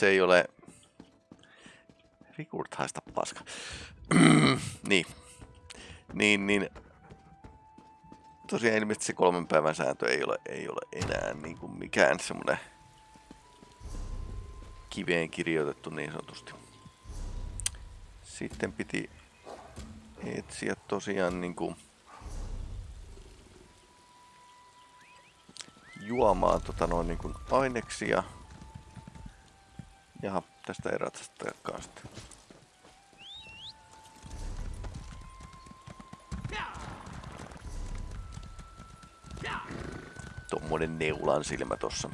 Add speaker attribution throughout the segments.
Speaker 1: se ei ole... Rikurt haista paska. niin. Niin, niin. Tosiaan ilmeisesti se kolmen päivän sääntö ei ole, ei ole enää niin kuin mikään semmoinen kiveen kirjoitettu niin sanotusti. Sitten piti etsiä tosiaan niin kuin juomaan tota noin niin kuin aineksia. Ja tästä ei ratsastajakaan sitten. Tommonen neulan silmä tossa.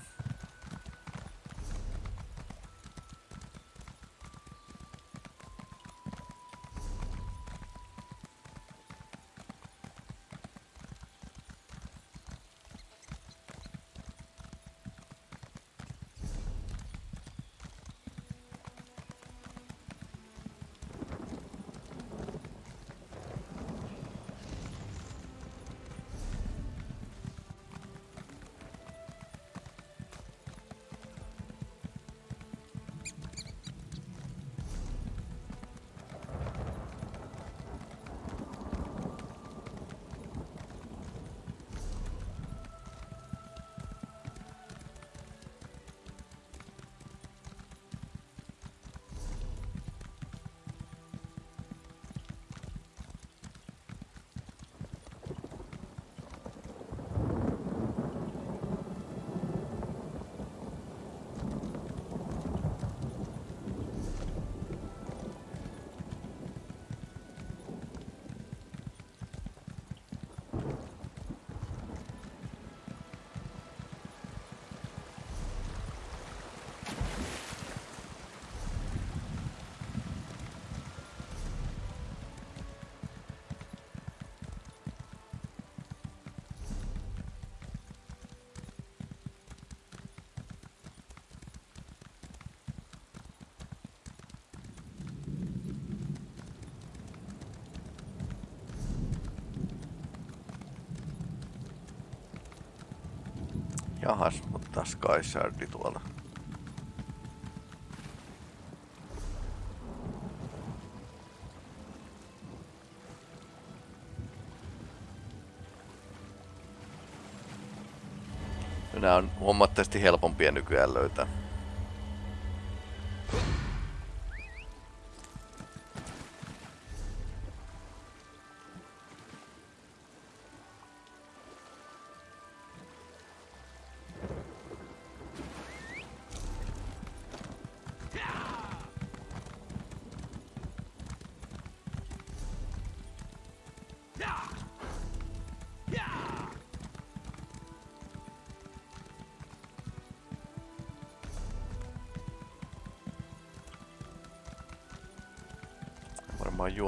Speaker 1: Jahas, mutta Skyshardi tuolla. Nämä on huomattavasti helpompia nykyään löytää.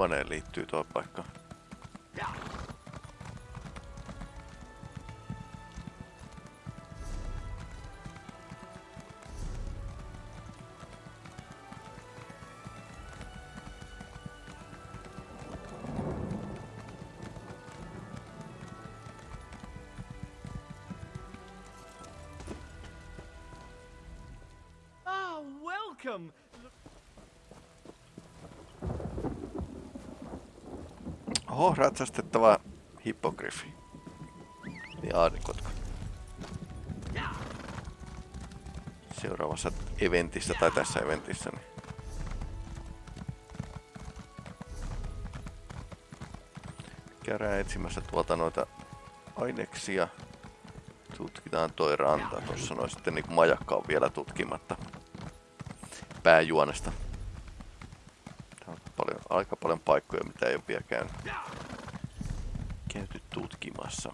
Speaker 1: Juoneen liittyy tuo paikka. Ratsastettava hippogriffi. Niin aarikotka. Seuraavassa eventissä tai tässä eventissä. Niin. Käydään etsimässä tuolta noita aineksia. Tutkitaan toi ranta. Tuossa noin sitten niin majakka on vielä tutkimatta pääjuonesta. Tää on paljon, aika paljon paikkoja, mitä ei ole vielä käynyt, tutkimassa.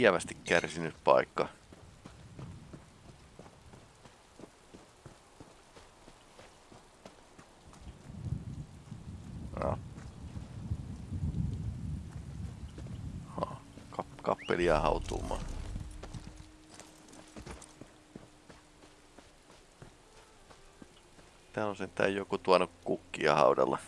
Speaker 1: Lievästi kärsinyt paikka. No. Ha, kap kappeli jää hautuumaan. Täällä on sentään joku tuonut kukkia haudalla.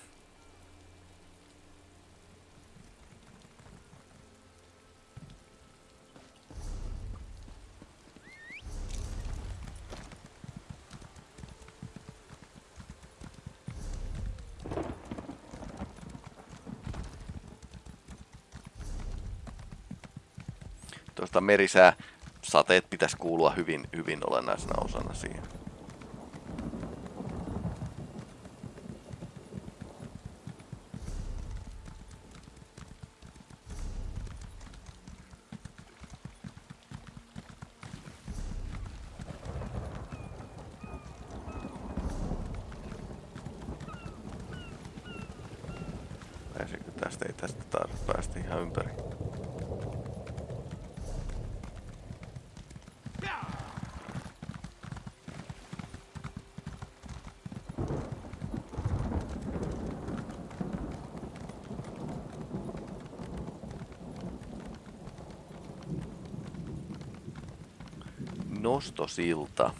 Speaker 1: Merisää sateet pitäisi kuulua hyvin, hyvin olennaisena osana siihen. Pääsikö tästä? Ei tästä taas päästä ihan ympäri. Nostosilta.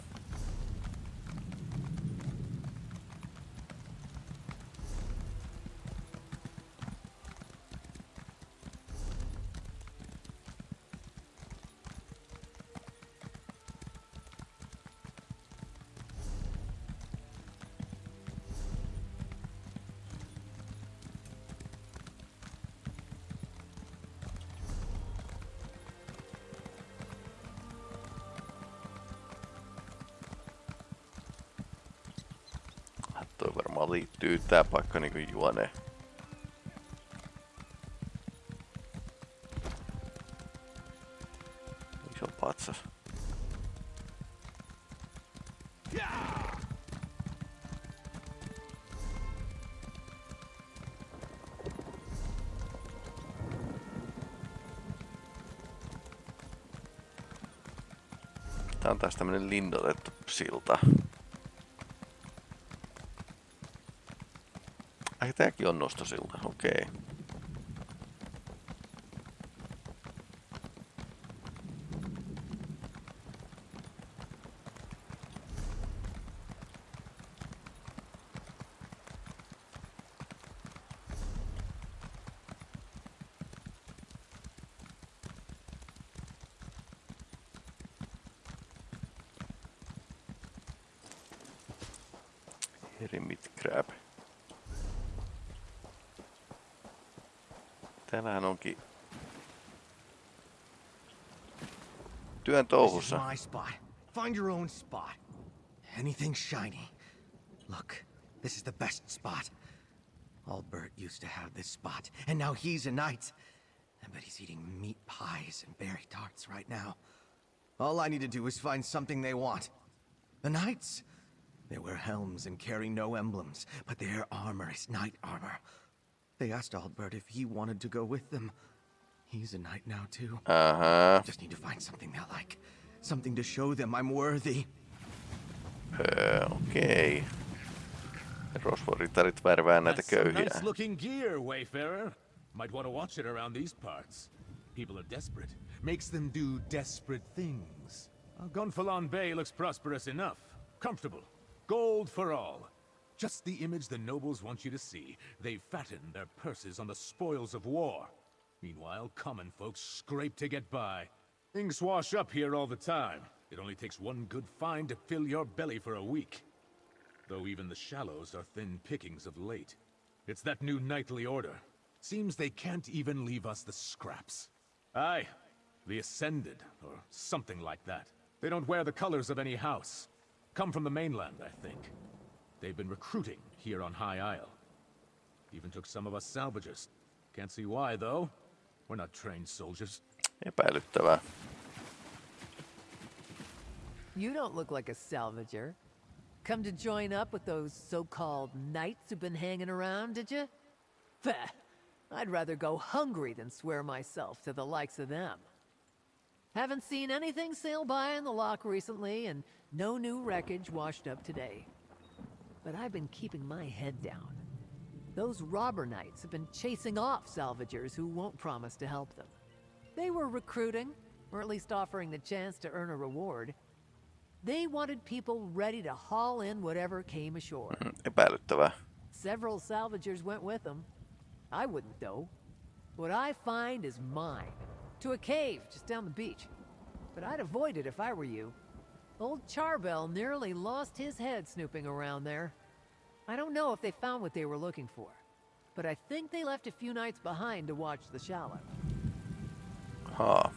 Speaker 1: Niinku juoneen. Iso patsas. Tää on taas tämmönen lindotettu silta. Ai tääkin on nostosilta, okei. Hermit crab. Täällähän onkin työn
Speaker 2: This is
Speaker 1: touhussa.
Speaker 2: my spot. Find your own spot. Anything shiny. Look, this is the best spot. Albert used to have this spot, and now he's a knight. I bet he's eating meat pies and berry tarts right now. All I need to do is find something they want. The knights? They wear helms and carry no emblems, but their armor is knight armor. They asked Albert if he wanted to go with them. He's a knight now, too.
Speaker 1: Aha.
Speaker 2: Just need to find something they'll like. Something to show them I'm worthy.
Speaker 1: Öö, okei. Rosvoritarit värvää näitä
Speaker 3: That's some
Speaker 1: köyhiä.
Speaker 3: nice looking gear, Wayfarer. Might want to watch it around these parts. People are desperate. Makes them do desperate things. Uh, Gonfalon Bay looks prosperous enough. Comfortable. Gold for all. Just the image the nobles want you to see. They fatten their purses on the spoils of war. Meanwhile, common folks scrape to get by. Things wash up here all the time. It only takes one good find to fill your belly for a week. Though even the shallows are thin pickings of late. It's that new knightly order. Seems they can't even leave us the scraps. Aye, the Ascended, or something like that. They don't wear the colors of any house. Come from the mainland, I think. They've been recruiting here on High Isle. Even took some of us salvagers. Can't see why, though. We're not trained soldiers.
Speaker 1: Epäilyttävää.
Speaker 4: You don't look like a salvager. Come to join up with those so-called knights who've been hanging around, did you? Bah! I'd rather go hungry than swear myself to the likes of them. Haven't seen anything sail by in the lock recently, and no new wreckage washed up today. But I've been keeping my head down. Those robber knights have been chasing off salvagers who won't promise to help them. They were recruiting, or at least offering the chance to earn a reward. They wanted people ready to haul in whatever came ashore.
Speaker 1: Mm, epäilyttävää.
Speaker 4: Several salvagers went with them. I wouldn't, though. What I find is mine. To a cave just down the beach. But I'd avoid it if I were you. Old Charbel nearly lost his head snooping around there. I don't know if they found what they were looking for. But I think they left a few knights behind to watch the shallow.
Speaker 1: Haa.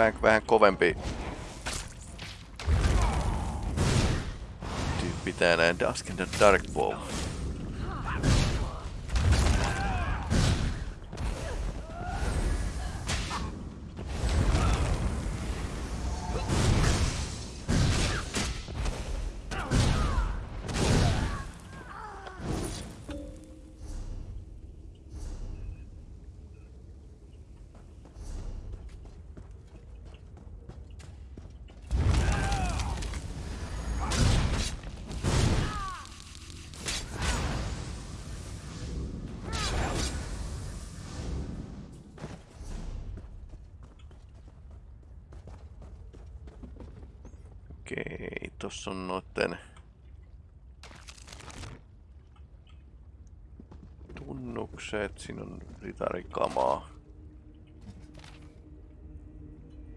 Speaker 1: Vähän, vähän kovempi tyyppi tää näin Dusk and the Dark Bow. Siinä on ritarikamaa.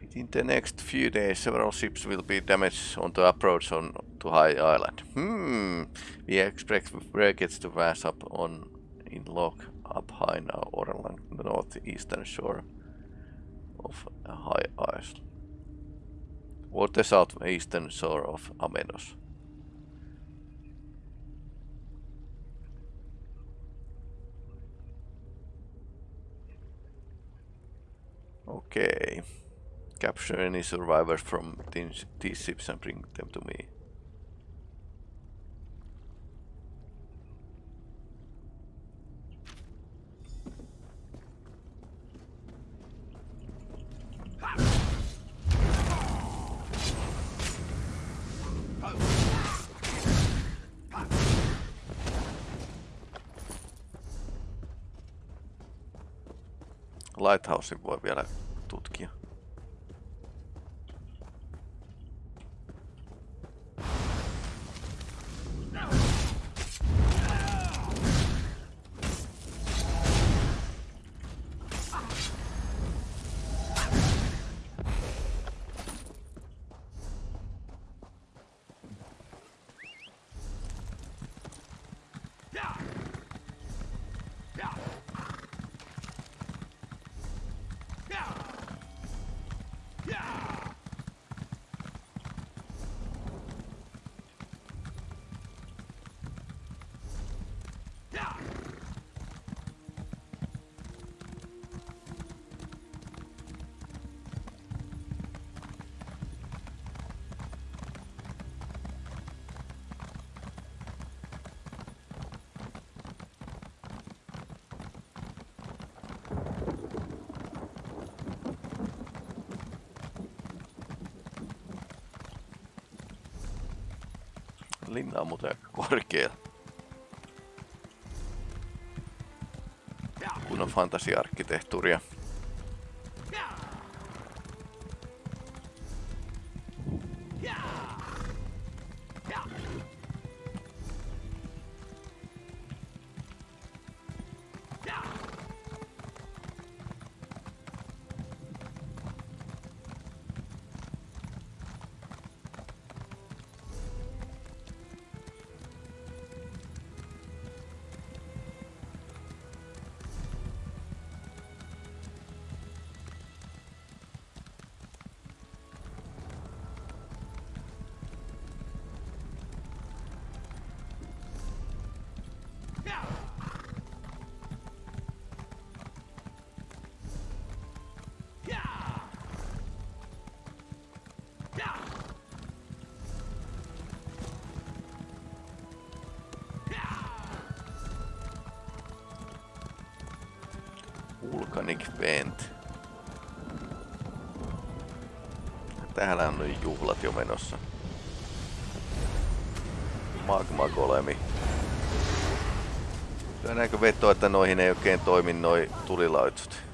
Speaker 1: Within the next few days, several ships will be damaged on the approach on to High Island. Hmm, we expect wreckage to pass up on in lock up high now or along the northeastern shore of High Island. or the southeastern shore of Amenos. Okay. Capture any survivors from these, ships and bring them to me. Linna on muuten korkea. Kunnon fantasia-arkkitehtuuria. Volcanic Vent. Täällä on nyt juhlat jo menossa. Magma golemi. Lyödäänkö vetoa, että noihin ei oikein toimi noi tulilaitsut?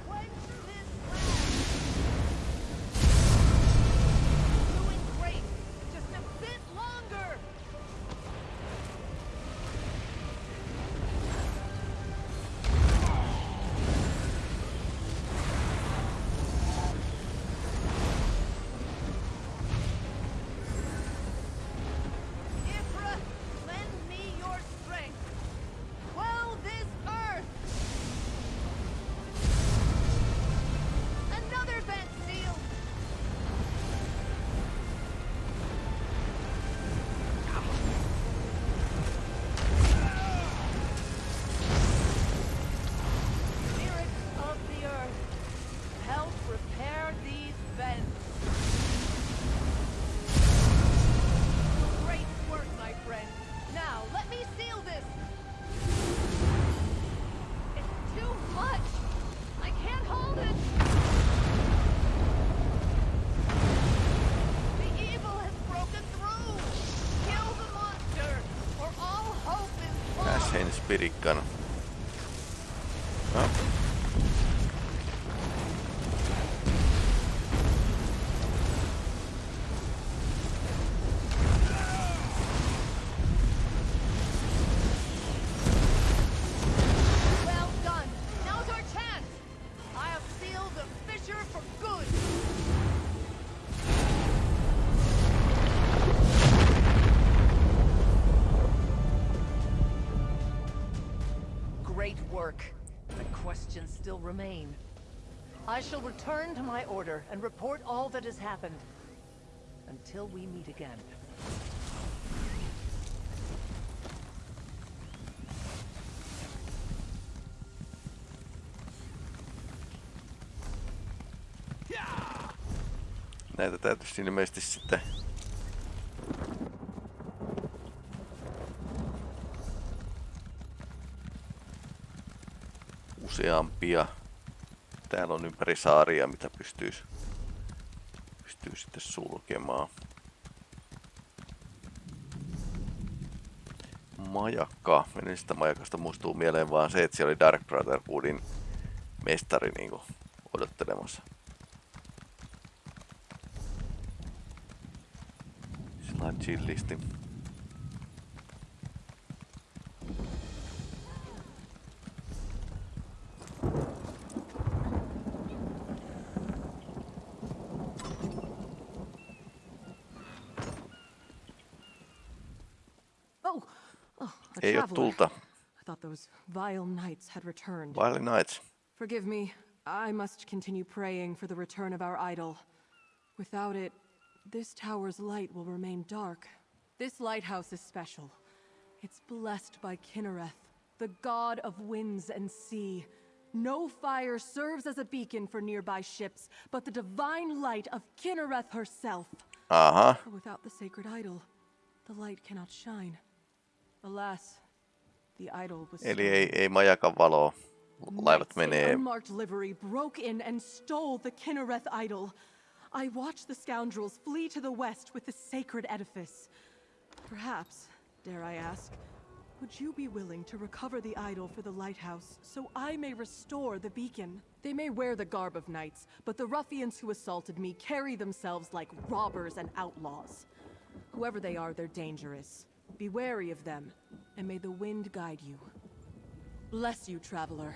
Speaker 4: Remain. I shall return to my order and report all that has happened. Until we meet again.
Speaker 1: Näitä täytyisi ilmeisesti sitten useampia. Täällä on ympäri saaria, mitä pystyisi pystyy sitten sulkemaan. Majakka. Edellisestä majakasta muistuu mieleen vaan se, että siellä oli Dark Brotherhoodin mestari niinku odottelemassa. Sillä chillisti.
Speaker 5: Vile knights had returned.
Speaker 1: Vile Knights.
Speaker 5: Forgive me. I must continue praying for the return of our idol. Without it, this tower's light will remain dark. This lighthouse is special. It's blessed by Kinnereth, the god of winds and sea. No fire serves as a beacon for nearby ships, but the divine light of Kinnereth herself. Uh-huh. without the sacred idol, the light cannot shine. Alas, the idol was
Speaker 1: Eli
Speaker 5: stolen.
Speaker 1: ei, ei majakan valoa. Laivat
Speaker 5: Knights in
Speaker 1: menee.
Speaker 5: unmarked livery broke in and stole the Kinnereth idol. I watched the scoundrels flee to the west with the sacred edifice. Perhaps, dare I ask, would you be willing to recover the idol for the lighthouse so I may restore the beacon? They may wear the garb of knights, but the ruffians who assaulted me carry themselves like robbers and outlaws. Whoever they are, they're dangerous. Be wary of them, and may the wind guide you. Bless you, traveler.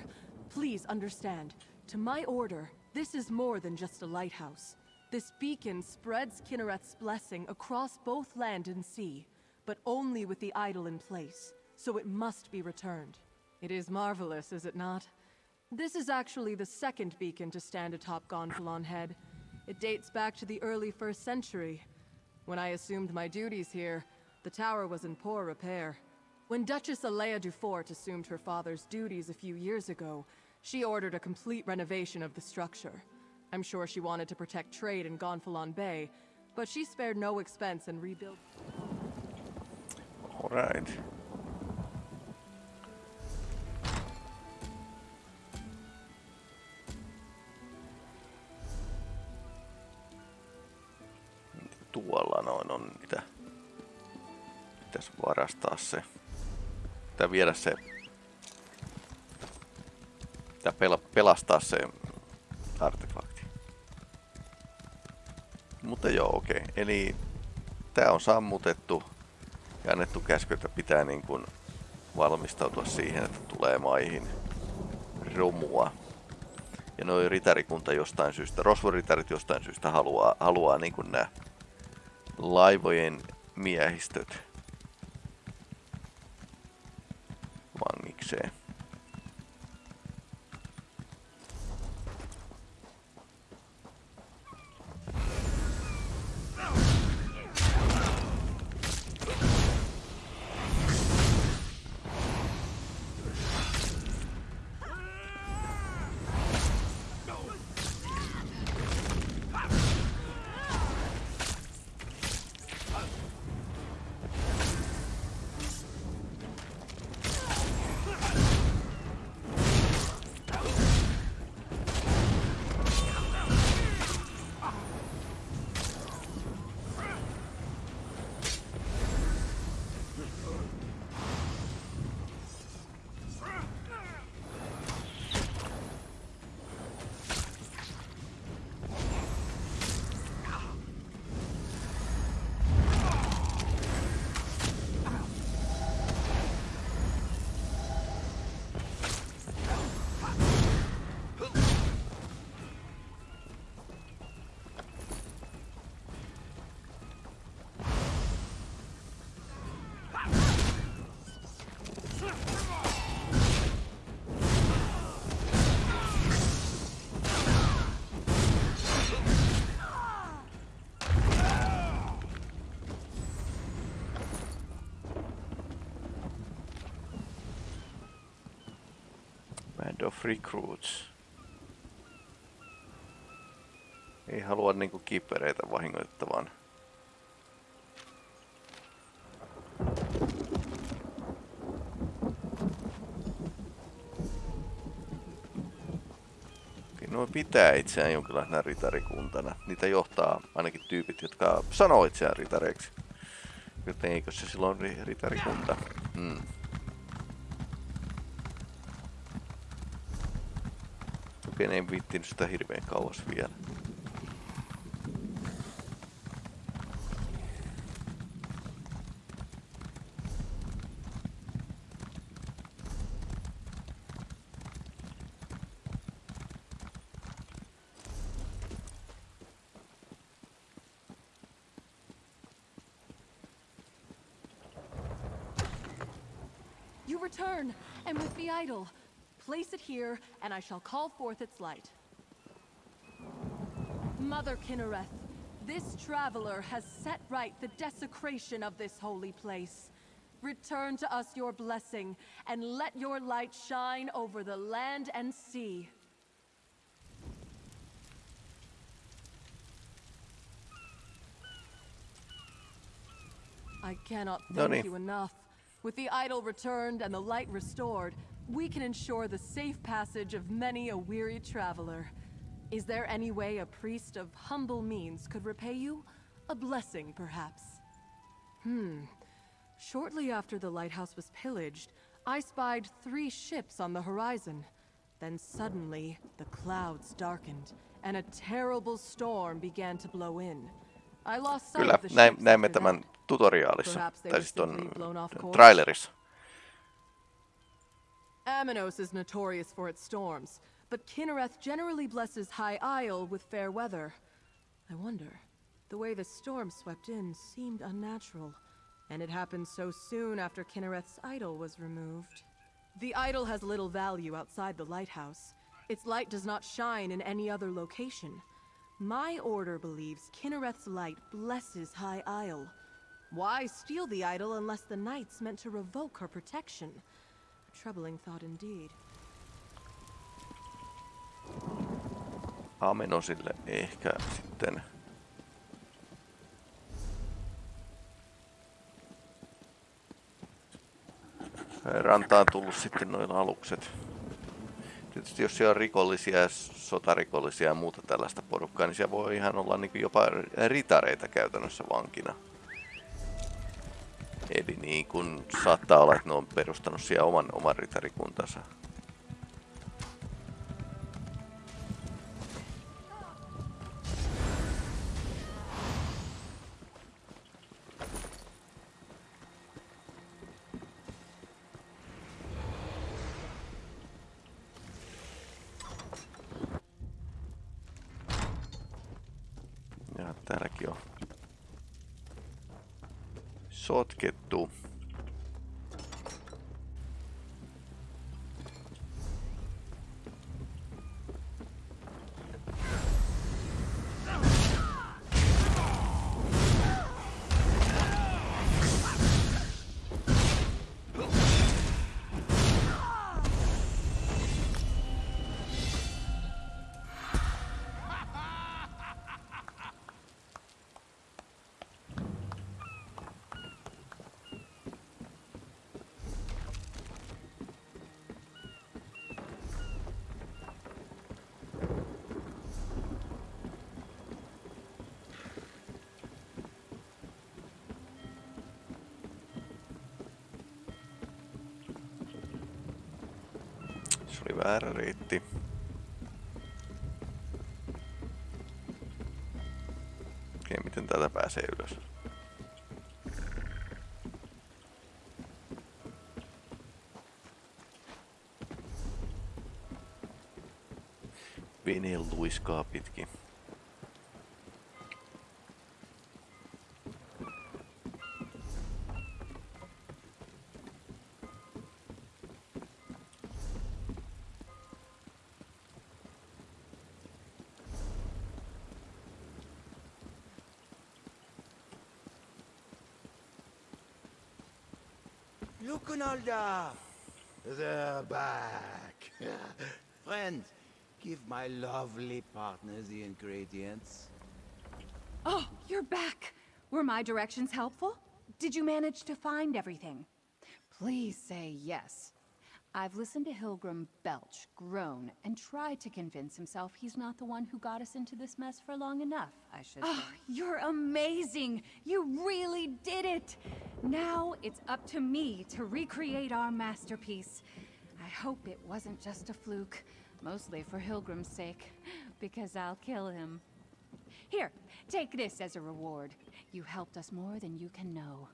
Speaker 5: Please understand, to my order, this is more than just a lighthouse. This beacon spreads Kinnereth's blessing across both land and sea, but only with the idol in place, so it must be returned. It is marvelous, is it not? This is actually the second beacon to stand atop Gonfalon Head. It dates back to the early first century. When I assumed my duties here, the tower was in poor repair. When Duchess Alea Dufort assumed her father's duties a few years ago, she ordered a complete renovation of the structure. I'm sure she wanted to protect trade in Gonfalon Bay, but she spared no expense in rebuilding.
Speaker 1: All right. Tuolla noin on niitä. Pitäisi varastaa se. Pitää viedä se. Pitää pela, pelastaa se artefakti. Mutta joo, okei. Okay. Eli tää on sammutettu ja annettu käsky, että pitää niin kuin valmistautua siihen, että tulee maihin romua. Ja noin ritarikunta jostain syystä, rosvoritarit jostain syystä haluaa, haluaa niin kuin nämä laivojen miehistöt vangikseen. Of Recruits. Ei halua niinku kipereitä vahingoittavan. Nuo pitää itseään jonkinlaisena ritarikuntana. Niitä johtaa ainakin tyypit, jotka sanoo itseään ritareiksi. Joten eikö se silloin ri- ritarikunta? Mm. Ne ei viittinyt sitä hirveän kauas vielä.
Speaker 5: Here, and I shall call forth its light. Mother Kinnereth, this traveler has set right the desecration of this holy place. Return to us your blessing, and let your light shine over the land and sea. I cannot thank you enough. With the idol returned and the light restored, we can ensure the safe passage of many a weary traveler. Is there any way a priest of humble means could repay you? A blessing, perhaps? Hmm. Shortly after the lighthouse was pillaged, I spied three ships on the horizon. Then suddenly, the clouds darkened, and a terrible storm began to blow in. I lost sight
Speaker 1: Kyllä,
Speaker 5: of the
Speaker 1: näin,
Speaker 5: after
Speaker 1: tämän tutoriaalissa, tai siis ton
Speaker 5: simply blown off course.
Speaker 1: trailerissa.
Speaker 5: Amenos is notorious for its storms, but Kinnereth generally blesses High Isle with fair weather. I wonder, the way the storm swept in seemed unnatural, and it happened so soon after Kinnereth's idol was removed. The idol has little value outside the lighthouse. Its light does not shine in any other location. My order believes Kinnereth's light blesses High Isle. Why steal the idol unless the knights meant to revoke her protection? Troubling thought indeed.
Speaker 1: Amenosille ehkä sitten. Rantaan tullut sitten noilla alukset. Tietysti jos siellä on rikollisia, sotarikollisia ja muuta tällaista porukkaa, niin siellä voi ihan olla niin jopa ritareita käytännössä vankina. Eli niin kun saattaa olla, että ne on perustanut siellä oman, oman ritarikuntansa. Oli väärä reitti. Okei, miten täältä pääsee ylös? Vene luiskaa pitkin.
Speaker 6: Lukunolda! They're back. Friend, give my lovely partner the ingredients.
Speaker 7: Oh, you're back! Were my directions helpful? Did you manage to find everything? Please say yes. I've listened to Hilgrim belch, groan, and try to convince himself he's not the one who got us into this mess for long enough, I should
Speaker 5: ah,
Speaker 7: say. Oh, you're amazing! You really did it! Now it's up to me to recreate our masterpiece. I hope it wasn't just a fluke, mostly for Hilgrim's sake, because I'll kill him. Here, take this as a reward. You helped us more than you can know.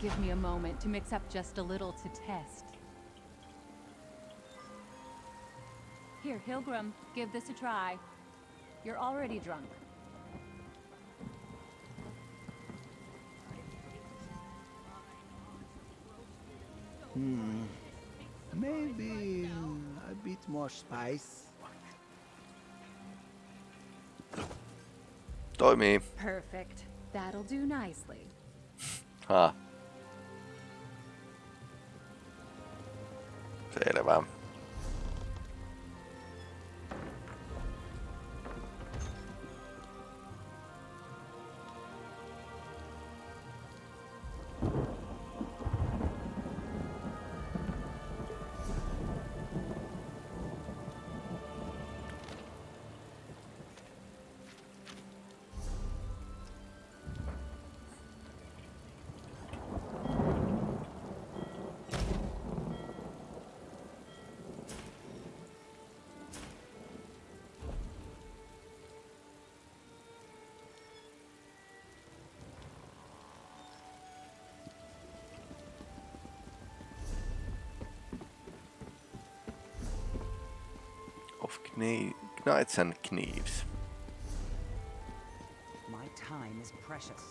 Speaker 7: Give me a moment to mix up just a little to test. Here, Hilgrim, give this a try. You're already drunk. Hmm.
Speaker 6: Maybe a bit more spice.
Speaker 1: Toimii.
Speaker 7: Perfect. That'll do nicely.
Speaker 1: Ha. Selvä. Of kni- Knights and Knives.
Speaker 8: My time is precious.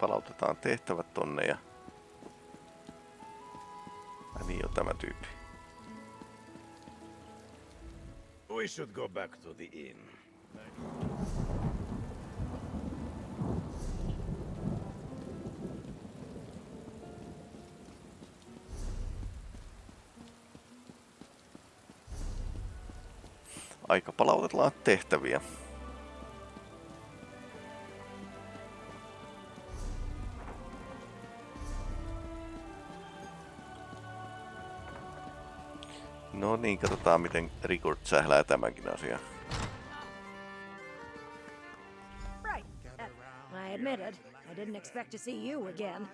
Speaker 1: Palautetaan tehtävät tonne ja... Ai niin on tämä tyyppi.
Speaker 6: we should go back to the inn.
Speaker 1: Aika palautetaan tehtäviä. Niin, katsotaan miten Rigurt sählää tämänkin asian.
Speaker 9: Right. Uh, I admit it. I didn't expect to see you again.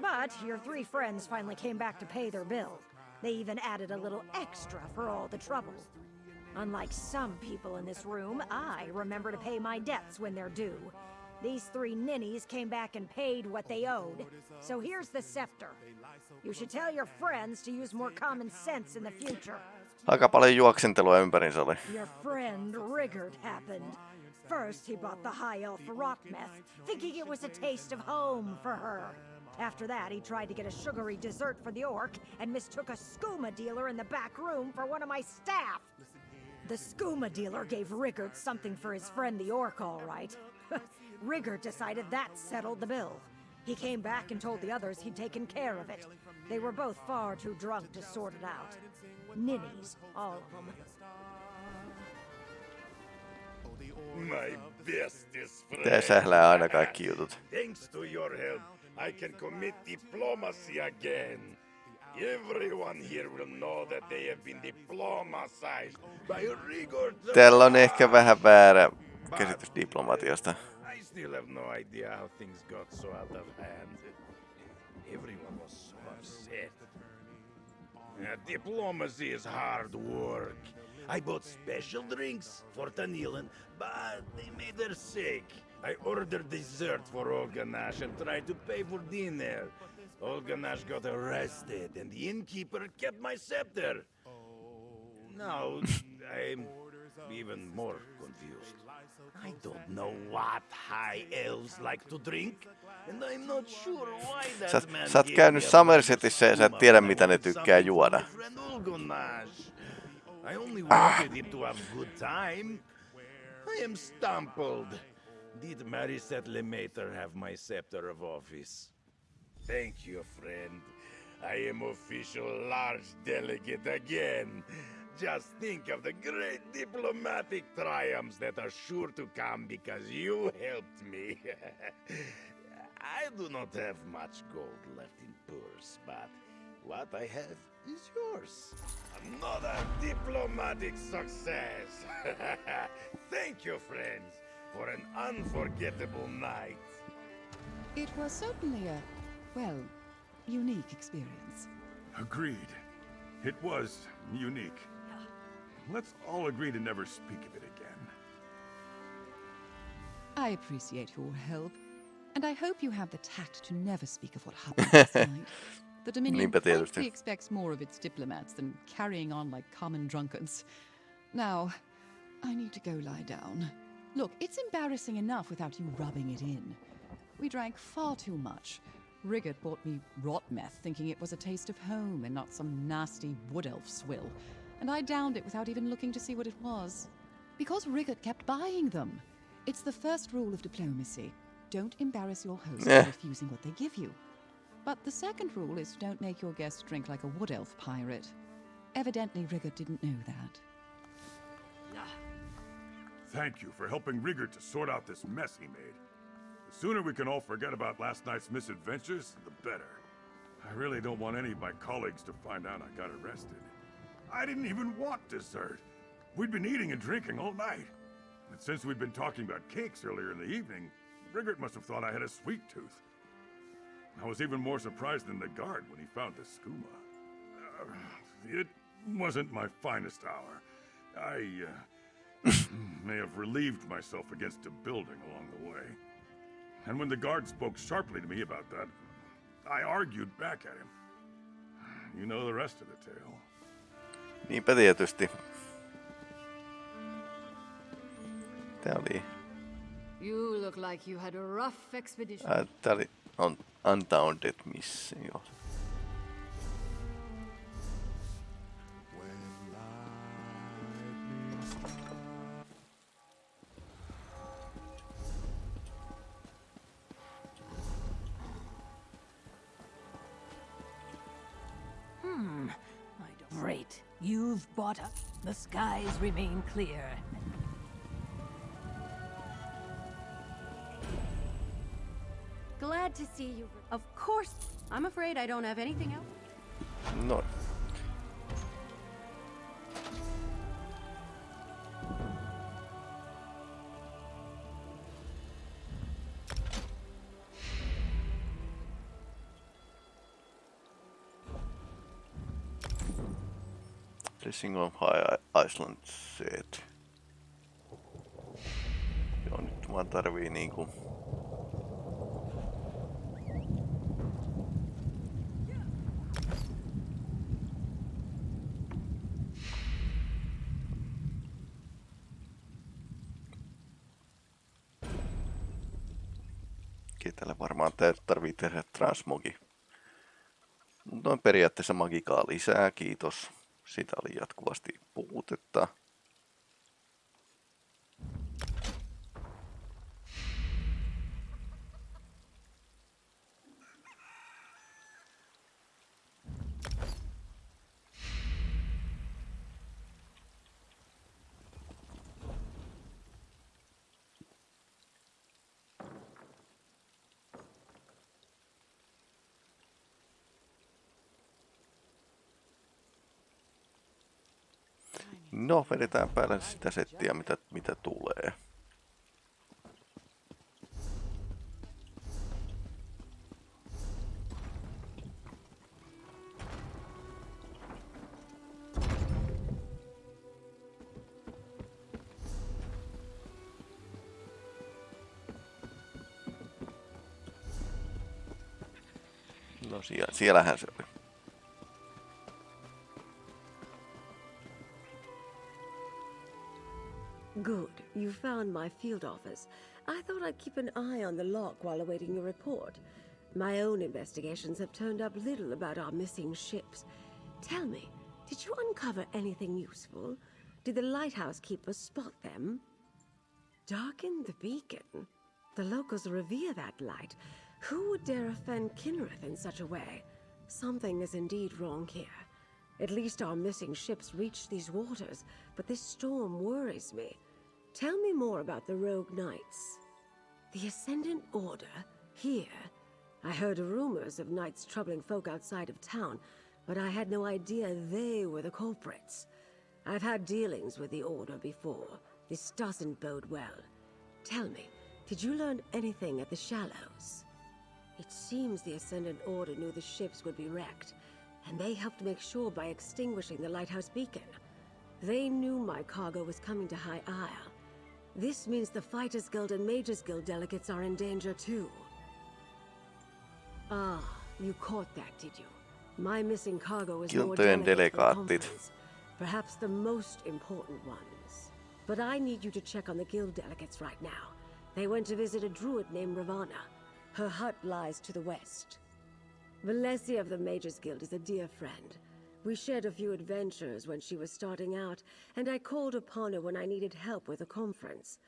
Speaker 9: But your three friends finally came back to pay their bill. They even added a little extra for all the trouble. Unlike some people in this room, I remember to pay my debts when they're due. These three ninnies came back and paid what they owed. So here's the scepter. You should tell your friends to use more common sense in the future.
Speaker 1: Aika paljon juoksentelua ympärinsä oli.
Speaker 9: Your friend Rigurt happened. First, he bought the high elf rock meth, thinking it was a taste of home for her. After that, he tried to get a sugary dessert for the orc and mistook a skooma dealer in the back room for one of my staff. The skooma dealer gave Rigurt something for his friend the orc, all right. Rigard decided that settled the bill. He came back and told the others he'd taken care of it. They were both far too drunk to sort it out. Ninnies, all of them.
Speaker 6: My bestest friend.
Speaker 1: Tää sählää aina kaikki jutut.
Speaker 6: Thanks to your help, I can commit diplomacy again. Everyone here will know that they have been diplomatized by Rigor. the
Speaker 1: Täällä on ehkä vähän väärä käsitys diplomatiasta.
Speaker 6: Still have no idea how things got so out of hand. Everyone was so upset. Uh, diplomacy is hard work. I bought special drinks for Tanilan, but they made her sick. I ordered dessert for Olganash and tried to pay for dinner. Olganash got arrested, and the innkeeper kept my scepter. Now I'm even more confused. I don't know what high elves like to drink, and I'm not sure why that
Speaker 1: Sä,
Speaker 6: man
Speaker 1: sä oot
Speaker 6: gave
Speaker 1: käynyt
Speaker 6: me a
Speaker 1: Somersetissä ja sä et tiedä
Speaker 6: I
Speaker 1: mitä ne tykkää juoda.
Speaker 6: for my friend Olgonash. I only ah. wanted him to have a good time. I am stumbled. Did Marisette Lemater have my scepter of office? Thank you, friend. I am official large delegate again. Just think of the great diplomatic triumphs that are sure to come because you helped me. I do not have much gold left in purse, but what I have is yours. Another diplomatic success. Thank you, friends, for an unforgettable night.
Speaker 10: It was certainly a, well, unique experience.
Speaker 11: Agreed. It was unique. Let's all agree to never speak of it again.
Speaker 10: I appreciate your help, and I hope you have the tact to never speak of what happened last night. The Dominion
Speaker 1: Niinpä tietysti.
Speaker 10: frankly expects more of its diplomats than carrying on like common drunkards. Now, I need to go lie down. Look, it's embarrassing enough without you rubbing it in. We drank far too much. Rigurt bought me rotmeth, thinking it was a taste of home and not some nasty wood elf swill. And I downed it without even looking to see what it was. Because Rigurt kept buying them. It's the first rule of diplomacy. Don't embarrass your host
Speaker 1: Yeah.
Speaker 10: by refusing what they give you. But the second rule is don't make your guests drink like a wood elf pirate. Evidently, Rigurt didn't know that.
Speaker 11: Thank you for helping Rigurt to sort out this mess he made. The sooner we can all forget about last night's misadventures, the better. I really don't want any of my colleagues to find out I got arrested. I didn't even want dessert. We'd been eating and drinking all night. And since we'd been talking about cakes earlier in the evening, Rigurt must have thought I had a sweet tooth. I was even more surprised than the guard when he found the skooma. Uh, it wasn't my finest hour. I uh, may have relieved myself against a building along the way. And when the guard spoke sharply to me about that, I argued back at him. You know the rest of the tale.
Speaker 1: Niinpä tietysti. Tää oli,
Speaker 12: You look like you had a rough expedition.
Speaker 1: ää, tää oli on Undaunted Missio.
Speaker 9: Great.
Speaker 4: Skies remain clear.
Speaker 12: Glad to see you. Of course. I'm afraid I don't have anything else.
Speaker 1: No. Blessing of High Iceland set. Joo, nyt vaan tarvii niinku Ketällä varmaan tarvii tehdä transmogi. Mutta on periaatteessa magikaa lisää, kiitos. Sitä oli jatkuvasti puutetta. No, vedetään päälle sitä settiä, mitä, mitä tulee. No siellä, siellähän se oli.
Speaker 13: Good. You found my field office. I thought I'd keep an eye on the lock while awaiting your report. My own investigations have turned up little about our missing ships. Tell me, did you uncover anything useful? Did the lighthouse keeper spot them? Darken the beacon? The locals revere that light. Who would dare offend Kynareth in such a way? Something is indeed wrong here. At least our missing ships reached these waters, but this storm worries me. Tell me more about the Rogue Knights. The Ascendant Order? Here? I heard rumors of knights troubling folk outside of town, but I had no idea they were the culprits. I've had dealings with the Order before. This doesn't bode well. Tell me, did you learn anything at the Shallows? It seems the Ascendant Order knew the ships would be wrecked, and they helped make sure by extinguishing the lighthouse beacon. They knew my cargo was coming to High Isle, this means the Fighters Guild and Mages Guild delegates are in danger too. Ah, you caught that, did you? My missing cargo is more delegates perhaps the most important ones. But I need you to check on the guild delegates right now. They went to visit a druid named Ravana. Her hut lies to the west. Valesia of the Mages Guild is a dear friend. We shared a few adventures when she was starting out, and I called upon her when I needed help with a conference.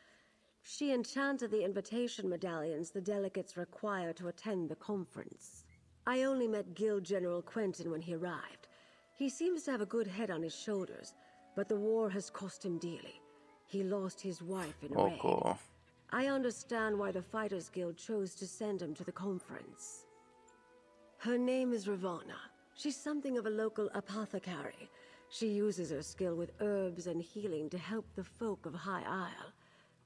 Speaker 13: She enchanted the invitation medallions the delegates require to attend the conference. I only met Guild General Quentin when he arrived. He seems to have a good head on his shoulders, but the war has cost him dearly. He lost his wife in a okay. raid. I understand why the Fighters Guild chose to send him to the conference. Her name is Ravana. She's something of a local apothecary. She uses her skill with herbs and healing to help the folk of High Isle.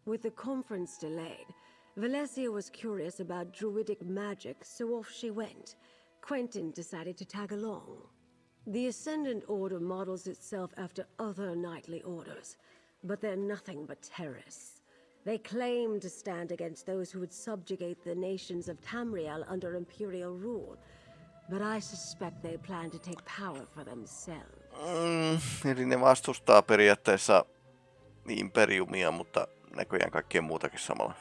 Speaker 13: With the conference delayed, Valesia was curious about druidic magic, so off she went. Quentin decided to tag along. The Ascendant Order models itself after other knightly orders, but they're nothing but terrorists. They claim to stand against those who would subjugate the nations of Tamriel under Imperial rule, But I suspect they plan to take power for themselves.
Speaker 1: Mm, eli ne vastustaa periaatteessa imperiumia, mutta näköjään kaikkea muutakin samalla.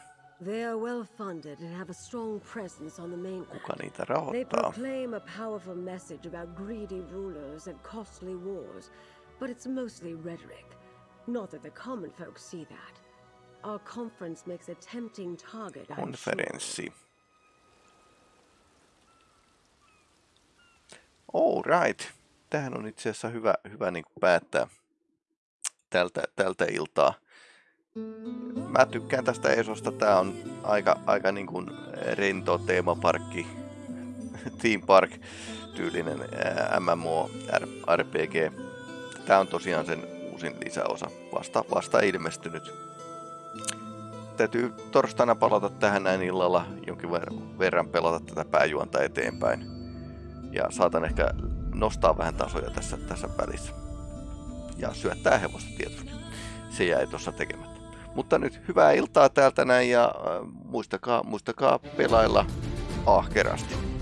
Speaker 13: They are well funded and have a strong presence on the mainland.
Speaker 1: Kuka niitä rahoittaa?
Speaker 13: They proclaim a powerful message about greedy rulers and costly wars, but it's mostly rhetoric. Not that the common folk see that. Our conference makes a tempting target,
Speaker 1: Konferenssi. All right. Tähän on itse asiassa hyvä, hyvä niin kuin päättää, tältä, tältä iltaa. Mä tykkään tästä Esosta. Tää on aika, aika niin kuin rento teemaparkki, theme park tyylinen MMO RPG. Tää on tosiaan sen uusin lisäosa, vasta, vasta ilmestynyt. Täytyy torstaina palata tähän näin illalla, jonkin verran pelata tätä pääjuonta eteenpäin. Ja saatan ehkä nostaa vähän tasoja tässä, tässä välissä. Ja syöttää hevosta tietysti. Se jäi tuossa tekemättä. Mutta nyt hyvää iltaa täältä näin ja äh, muistakaa, muistakaa pelailla ahkerasti.